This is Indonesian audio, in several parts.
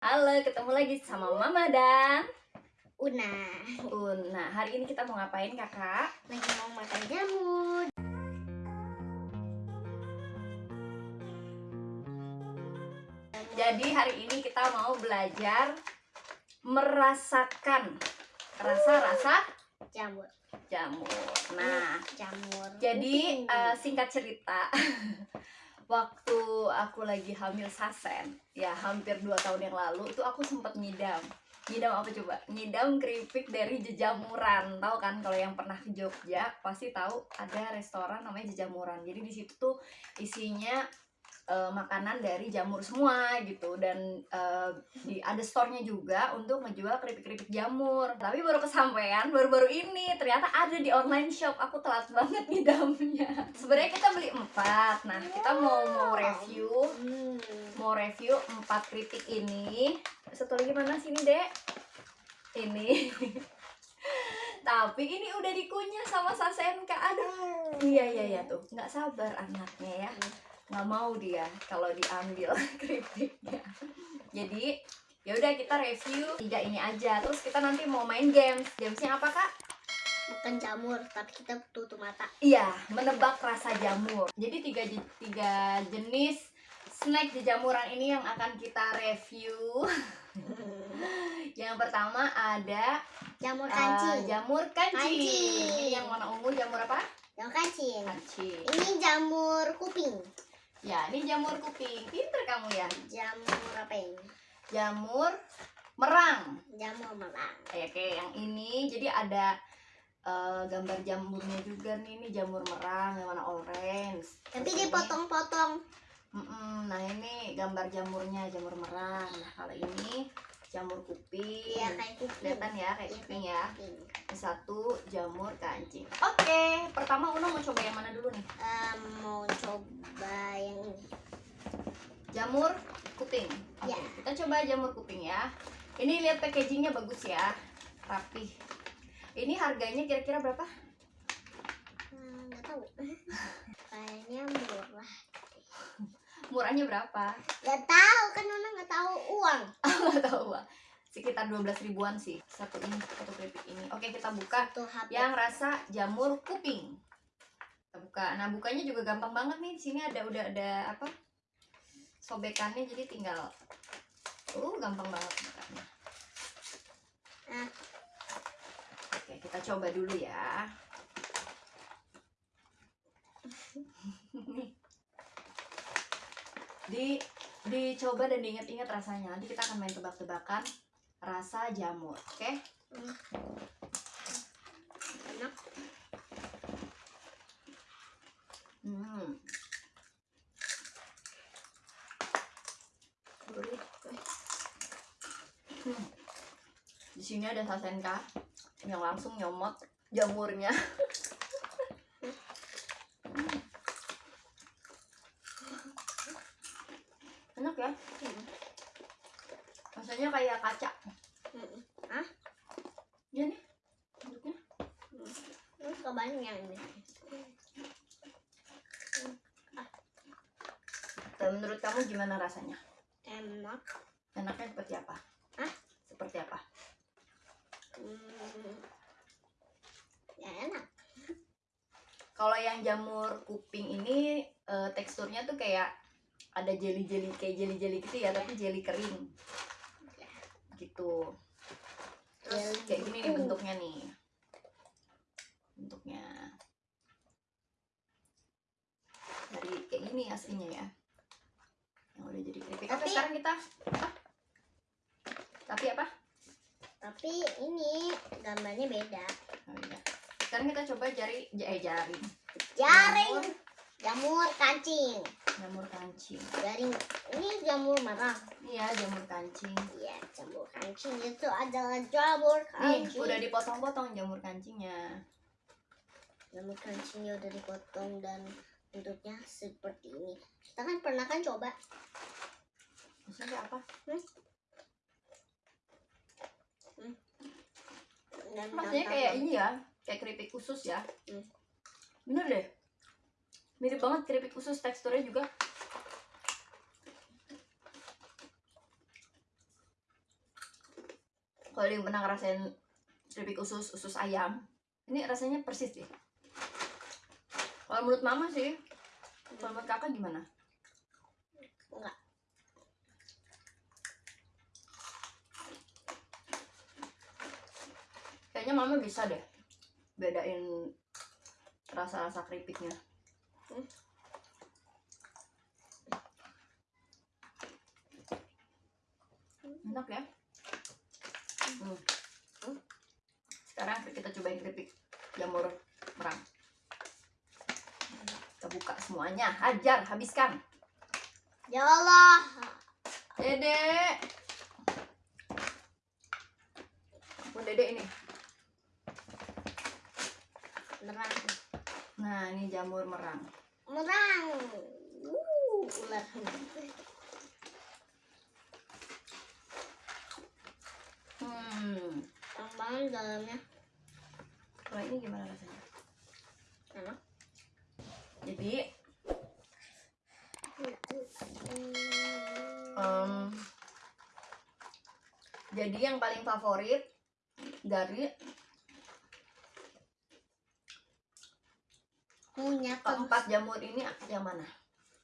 Halo, ketemu lagi sama Mama dan Una Una. Hari ini kita mau ngapain, Kakak? lagi mau makan jamur. Jadi hari ini kita mau belajar merasakan rasa-rasa Jamur. jamur. Nah, jamur. jadi eh, singkat cerita, waktu aku lagi hamil Sasen, ya hampir 2 tahun yang lalu, itu aku sempat ngidam. Ngidam apa coba? Ngidam keripik dari jejamuran. Tahu kan kalau yang pernah ke Jogja pasti tahu ada restoran namanya jejamuran. Jadi di situ tuh isinya eh, makanan dari jamur semua gitu. Dan eh, di ada store-nya juga untuk ngejual keripik-keripik jamur. Tapi baru kesampaian baru-baru ini ternyata ada di online shop. Aku telat banget ngidamnya. Sebenarnya kita beli empat. Nah, kita mau mau review. Hmm. mau review empat kritik ini. Satu lagi mana sini dek? Ini. Tapi ini udah dikunyah sama Sasenka. Aduh. Iya iya iya tuh. Nggak sabar anaknya ya nggak mau dia kalau diambil kritiknya jadi ya udah kita review tiga ini aja terus kita nanti mau main games gamesnya apa kak Bukan jamur, tapi kita tutup mata. Iya, menebak rasa jamur. Jadi tiga tiga jenis snack jejamuran ini yang akan kita review. yang pertama ada jamur uh, kancing. jamur kancing. Kancing. Ini yang warna ungu jamur apa? jamur kancing. Kancing. Ini jamur kuping. Ya, ini jamur kuping. Pinter kamu ya. Jamur apa ini? Jamur merang. Jamur merang. Kayak kayak yang ini. Jadi ada uh, gambar jamurnya juga nih. Ini jamur merang yang warna orange. Tapi dipotong-potong. Mm-mm, nah ini gambar jamurnya jamur merang nah kalau ini jamur kuping Iya, kayak kuping. kelihatan ya kayak Iya, kuping ya kuping. Satu jamur kancing oke pertama Uno mau coba yang mana dulu nih Em, mau coba yang ini. jamur kuping oke Ya. kita coba jamur kuping ya ini lihat packagingnya bagus ya rapih ini harganya kira-kira berapa Hmm, nggak tahu. Kayaknya murah. Murahnya berapa Nggak tahu kan Nona nggak tahu uang. nggak tahu Wak. sekitar 12 ribuan sih satu ini satu keripik ini oke kita buka Satu HP. yang rasa jamur kuping. Kita buka. Nah, bukanya juga gampang banget nih. Di sini ada udah ada apa? Sobekannya jadi tinggal Uh, gampang banget bukanya. Ah. Oke, kita coba dulu ya. di dicoba dan diingat-ingat rasanya. Nanti kita akan main tebak-tebakan rasa jamur, oke? Enak. Hmm. Gurih. Hmm. Di sini ada sasenka yang langsung nyomot jamurnya. Hmm. Enak ya? Hmm. Rasanya kayak kaca. Mm-mm. Hah? Iya nih. bentuknya. Terus kebanyakan yang ini. Dan menurut kamu gimana rasanya? Enak. Enaknya seperti apa? Hah? Seperti apa? Hmm. Ya enak. Kalau yang jamur kuping ini eh, teksturnya tuh kayak ada jeli-jeli kayak jeli-jeli gitu ya, tapi jeli kering. Gitu. Terus Jeli kayak gini nih kuping. bentuknya nih. Bentuknya. Dari kayak gini aslinya ya. Yang udah jadi keripik. Oke, Tapi- sekarang kita apa? Tapi apa? Tapi ini gambarnya beda. Oh, iya. Sekarang kita coba jari eh jaring. Jaring. Jamur kancing. Jamur kancing. Jaring. Ini jamur merah. Iya, jamur kancing. Iya, jamur kancing itu adalah jamur Nih, kancing. udah dipotong-potong jamur kancingnya. Jamur kancingnya udah dipotong dan bentuknya seperti ini. Kita kan pernah kan coba. Maksudnya apa? Dan Maksudnya gampang. kayak ini ya, kayak keripik khusus ya. Hmm. Bener deh. Mirip banget keripik khusus teksturnya juga. kalau yang pernah ngerasain keripik usus usus ayam ini rasanya persis sih kalau menurut mama sih kalau menurut kakak gimana Enggak. kayaknya mama bisa deh bedain rasa-rasa keripiknya Hmm. enak ya Hmm. Hmm. sekarang kita cobain keripik jamur merang kita buka semuanya hajar habiskan Ya Allah. Dede. Oh, Dede ini. Merang. Nah, ini jamur merang. Merang. Uh, ular. Hmm. Banget dalamnya. Kalau ini gimana rasanya? Enak. Jadi, em, jadi yang paling favorit dari Punya keempat jamur ini yang mana?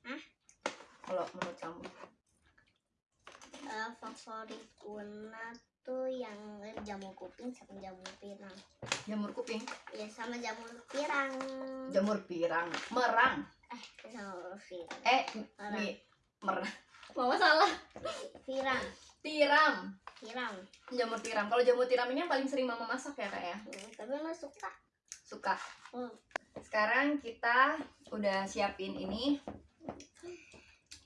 Hah? Kalau menurut kamu? eh, favorit Una tuh yang jamur kuping sama jamur pirang. Jamur kuping, Ya sama jamur pirang. jamur pirang, merang. Eh, jamur pirang. Eh, Merang. mi, merang. Mama salah. Pirang. Tiram. Pirang. Jamur tiram. Kalau jamur tiram ini yang paling sering mama masak ya kak ya? Hmm, tapi Una suka. Suka. Hmm. Sekarang kita udah siapin ini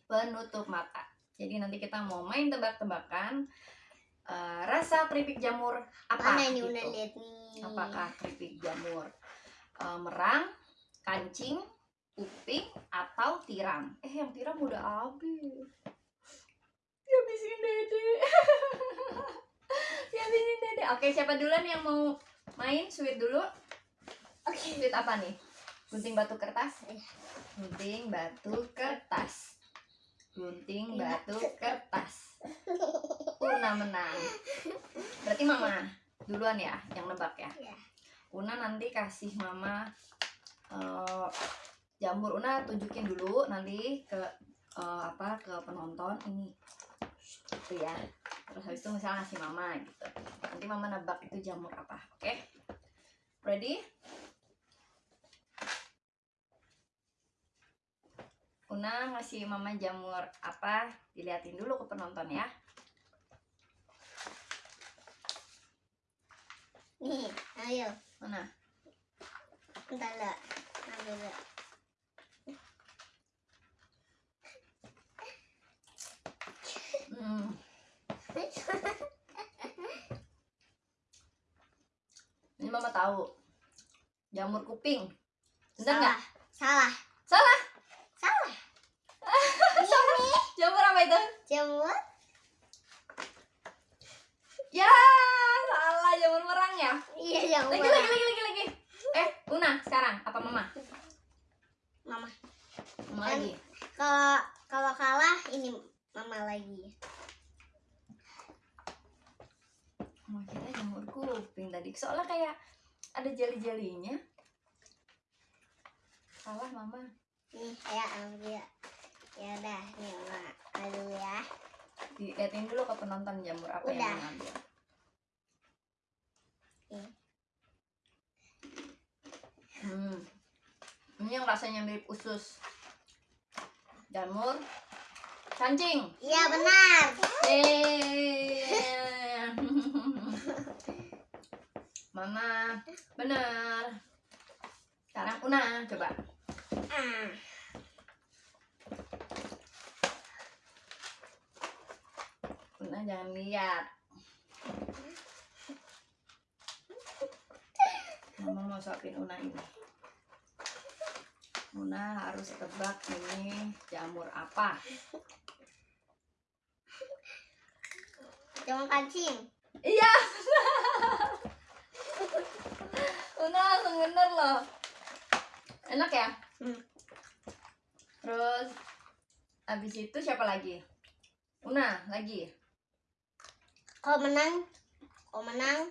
penutup mata. Jadi nanti kita mau main tebak-tebakan eh, rasa keripik jamur apa? Mana gitu. Lihat nih. Apakah keripik jamur eh, merang, kancing, uping, atau tiram? Eh yang tiram udah habis. Dihabisin dede. Dihabisin dede. Oke siapa duluan yang mau main sweet dulu? Oke. Sweet apa nih? Gunting batu kertas? Iya. Gunting batu kertas. Gunting Iya. batu kertas. Una menang. Berarti mama duluan ya yang nebak ya. Iya. Una nanti kasih mama eh, jamur Una tunjukin dulu nanti ke eh, apa ke penonton ini gitu ya. Terus habis itu misalnya ngasih mama gitu. Nanti mama nebak itu jamur apa. Oke? Ready? Una ngasih mama jamur apa? Diliatin dulu ke penonton ya. Nih, ayo. Mana? Bentar lah. Ambil lah. Hmm. Ini mama tahu. Jamur kuping. Bener nggak? Salah. Salah. Jamur apa itu? Jamur Ya, salah jamur merang ya. Iya jamur. Lagi lagi lagi lagi lagi. Eh, Una sekarang apa mama? Mama. Mama lagi. Kalau kalau kalah ini mama lagi. Mama kira jamur kuping tadi. Soalnya kayak ada jeli-jelinya. Salah mama. Nih, saya ambil. Ya udah, nih mama. Aduh ya. Diliatin dulu ke penonton jamur apa yang Udah. mau ngambil. Nih. Hmm. Ini yang rasanya mirip usus. Jamur. Kancing. Iya benar. Eh. Mama, bener. Sekarang Una, coba. Ah. Una jangan lihat. Mama mau suapin Una ini. Una harus tebak ini jamur apa. Jamur kancing. Iya. Una langsung bener loh. Enak ya? Hmm. Terus habis itu siapa lagi? Una lagi. Kalau menang kalau menang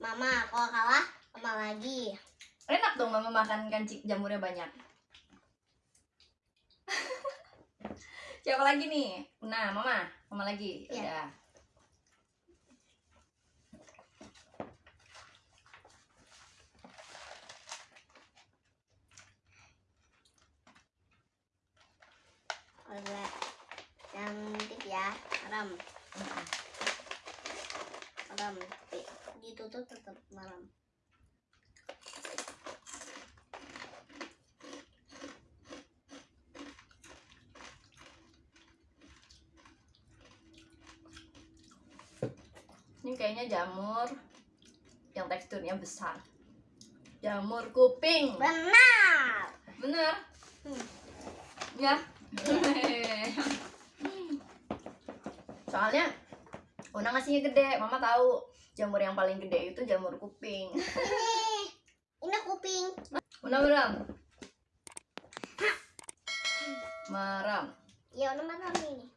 mama kalau kalah mama lagi Enak dong mama makan kancing jamurnya banyak. Siapa lagi nih? Nah, mama, mama lagi. Iya. Udah. oleh cantik ya malam malam Tapi ditutup tetap malam Ini kayaknya jamur yang teksturnya besar. Jamur kuping. benar Bener? Hmm. Ya. Soalnya Una ngasihnya gede, mama tahu jamur yang paling gede itu jamur kuping. ini ini kuping Una meram. Meram. ya udah malam ini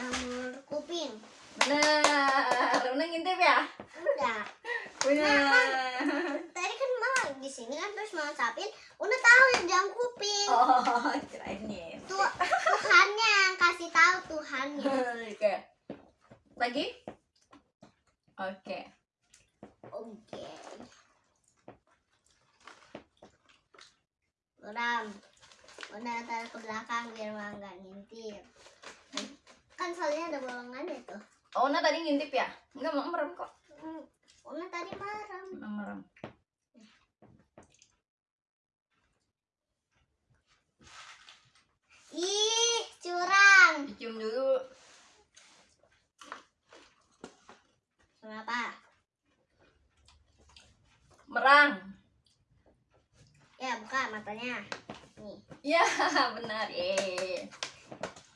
jamur kuping Bener. Una ngintip ya? udah Bener. tadi kan mama di sini kan terus mama sapin udah tahu yang jamur kuping Oh, kirain ngintip. Tuh, Tuhannya yang kasih tahu Tuhannya Oke. Lagi? Oke. oke Ram udah taruh ke belakang biar mama nggak ngintip kan soalnya ada bolongannya tuh Oh, Una tadi ngintip ya? Enggak, mau merem kok. hmm. Una tadi marah Merem. Ih curang Dicium dulu. kenapa Merang. ya buka matanya nih Iya, benar. Eh.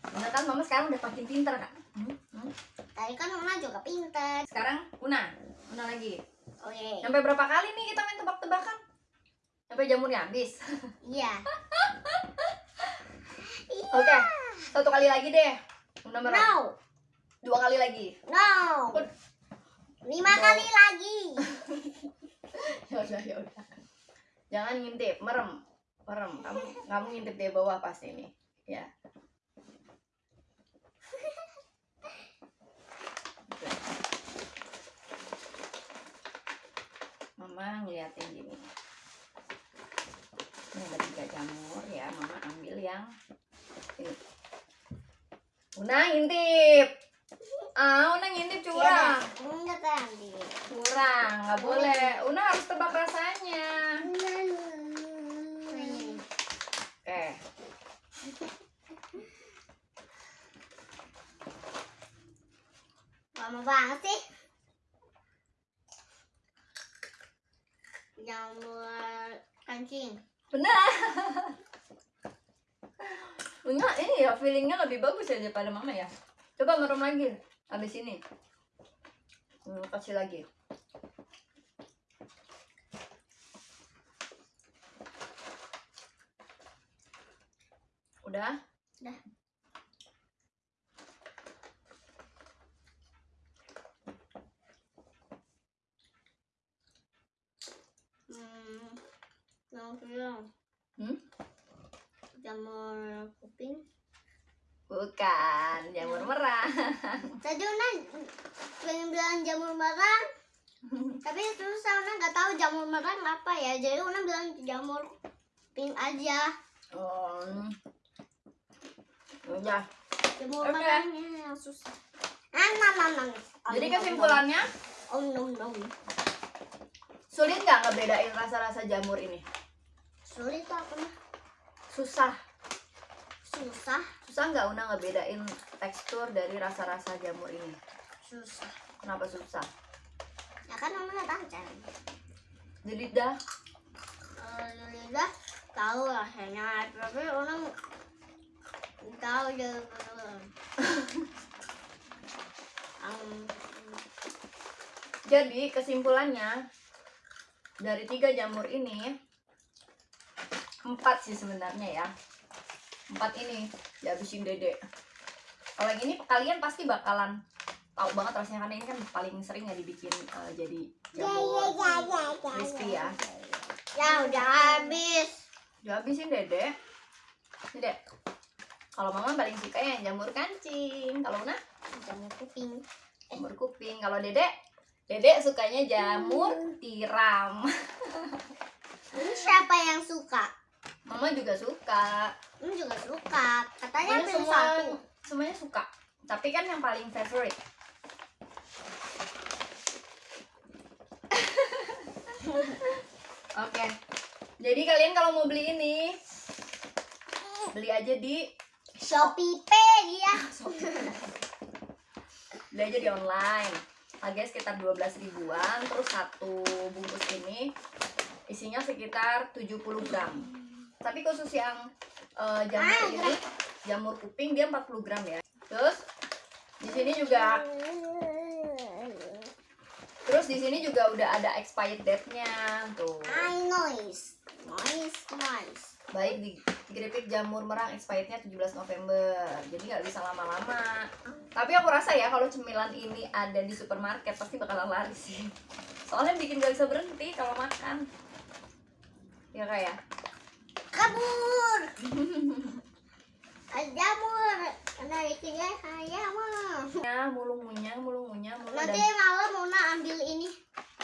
Benar kan mama sekarang udah makin pinter kan? Hmm? Hmm? tadi kan Una juga pintar Sekarang Una. Una lagi. oke Sampai berapa kali nih kita main tebak-tebakan? Sampai jamurnya habis. iya Oke. Satu kali lagi deh. Merem. no Dua kali lagi. no lima No. kali lagi ya udah ya udah jangan ngintip merem merem kamu kamu ngintip di bawah pasti ini ya mama ngeliatin gini ini ada tiga jamur ya mama ambil yang Una ngintip. Ah Una ngintip curang. Iya, enggak tadi curang nggak boleh. Una harus tebak rasanya. Oke. Lama banget sih. Jamur kancing benar enggak ini ya feelingnya lebih bagus ya daripada mama ya? Coba merem lagi habis ini. Hmm, kasih lagi. Udah? Udah. hmm yang Hmm? Jamur kuping? Bukan jamur merah. Tadi Una pengen bilang jamur merah tapi terus Una nggak tahu jamur merah apa ya. Jadi Una bilang jamur pink aja. Oh udah jamur Oke. merahnya yang susah. Ah nam nam nam jadi kesimpulannya? om. Nom nom sulit nggak ngebedain rasa-rasa jamur ini? Sulit apa susah. Susah? Susah nggak una ngebedain tekstur dari rasa-rasa jamur ini? Susah. Kenapa susah? Ya kan Una tahu kan di lidah Eh, lidah tahu rasanya tapi orang tahu. Um, Jadi kesimpulannya dari tiga jamur ini empat sih sebenarnya ya empat ini dihabisin dede. Kalau yang ini kalian pasti bakalan tahu banget rasanya karena ini kan paling sering ya dibikin eh, jadi jamur crispy ya. ya udah habis. Dihabisin dede. Ini dek. Kalau mama paling suka yang jamur kancing. Kalau Una Jamur kuping. jamur kuping. Kalau dedek Dedek sukanya jamur tiram. Ini siapa yang suka? Mama juga suka. Ini juga suka. Katanya pilih semua satu. semuanya suka. Tapi kan yang paling favorite. Oke. Jadi kalian kalau mau beli ini beli aja di Shopee Pay dia. beli aja di online. Harganya sekitar 12 ribuan, terus satu bungkus ini isinya sekitar 70 gram. Tapi khusus yang eh, jamur Ah, ini, jamur kuping dia 40 gram ya. Terus di sini juga terus di sini juga udah ada expired date-nya tuh. I noise. Noise, noise. Baik di keripik jamur merang expirednya 17 November. Jadi nggak bisa lama-lama. Tapi aku rasa ya kalau cemilan ini ada di supermarket pasti bakalan laris sih. Soalnya bikin gak bisa berhenti kalau makan. Ya kayak. Kabur. Jamur. Nah, itu ya saya mah. Ya, mulung munyang, mulung munyang, mulung Nanti dan malam Una ambil ini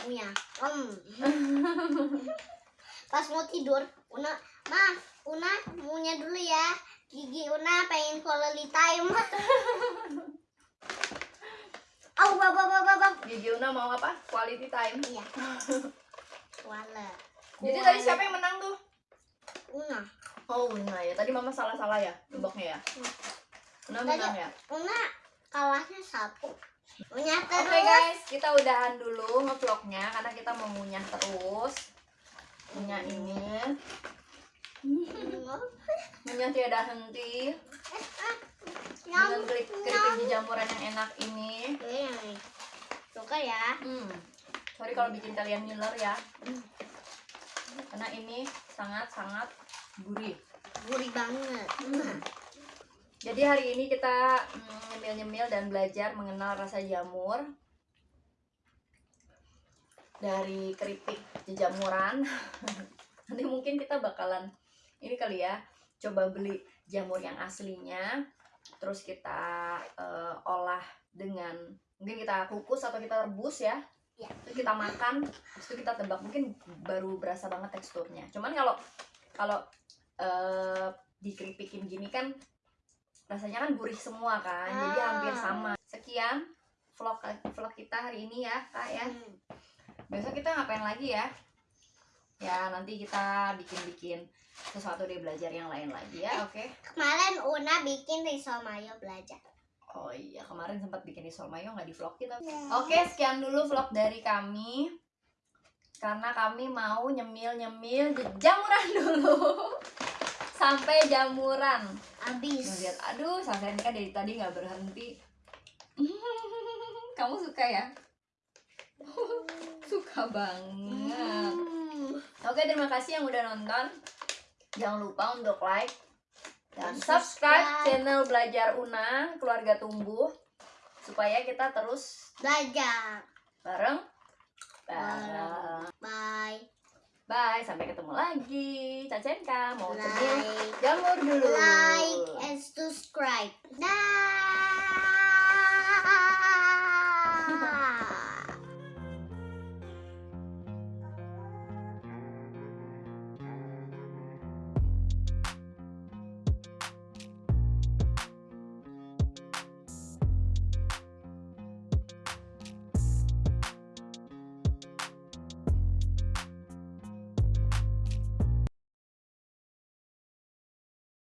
punya. Om. Pas mau tidur, Una, Ma, Una punya dulu ya. Gigi Una pengen quality time. Au, bab, bab, bab. Gigi Una mau apa? Quality time. Iya. Wala. Jadi tadi siapa yang menang tuh? Una. Oh, Una ya. Tadi mama salah-salah ya nebaknya ya. Una menang ya. Una kalahnya satu. Punya Oke terus. guys, kita udahan dulu ngevlognya karena kita mau ngunyah terus. Ngunyah ini, ngunyah tiada henti dengan klik keripik jamuran yang enak ini. Suka ya. Hmm. Sorry kalau bikin kalian ngiler ya. Karena ini sangat-sangat gurih. Gurih banget. Jadi hari ini kita mm, nyemil-nyemil dan belajar mengenal rasa jamur dari keripik jejamuran. Nanti mungkin kita bakalan ini kali ya, coba beli jamur yang aslinya, terus kita eh, olah dengan mungkin kita kukus atau kita rebus ya. Ya. Terus kita makan, terus itu kita tebak mungkin baru berasa banget teksturnya. Cuman kalau kalau eh, dikeripikin gini kan rasanya kan gurih semua kan jadi Ah. hampir sama. Sekian vlog vlog kita hari ini ya kak ya. Hmm. besok kita ngapain lagi ya? Ya nanti kita bikin bikin sesuatu deh belajar yang lain lagi ya oke? Kemarin Una bikin risol mayo belajar. oh iya kemarin sempat bikin risol mayo nggak di vlog kita? Oke sekian dulu vlog dari kami. Karena kami mau nyemil nyemil jamuran dulu sampai jamuran Abis. Ngeliat, aduh sampai kan dari tadi nggak berhenti. Kamu suka ya? suka banget. Hmm. Oke, terima kasih yang udah nonton. Jangan lupa untuk like dan subscribe. channel Belajar Una Keluarga Tumbuh supaya kita terus Belajar. bareng bareng. Bye. Sampai ketemu lagi. Cacenka mau Like. jamur dulu. Like and subscribe. Dah.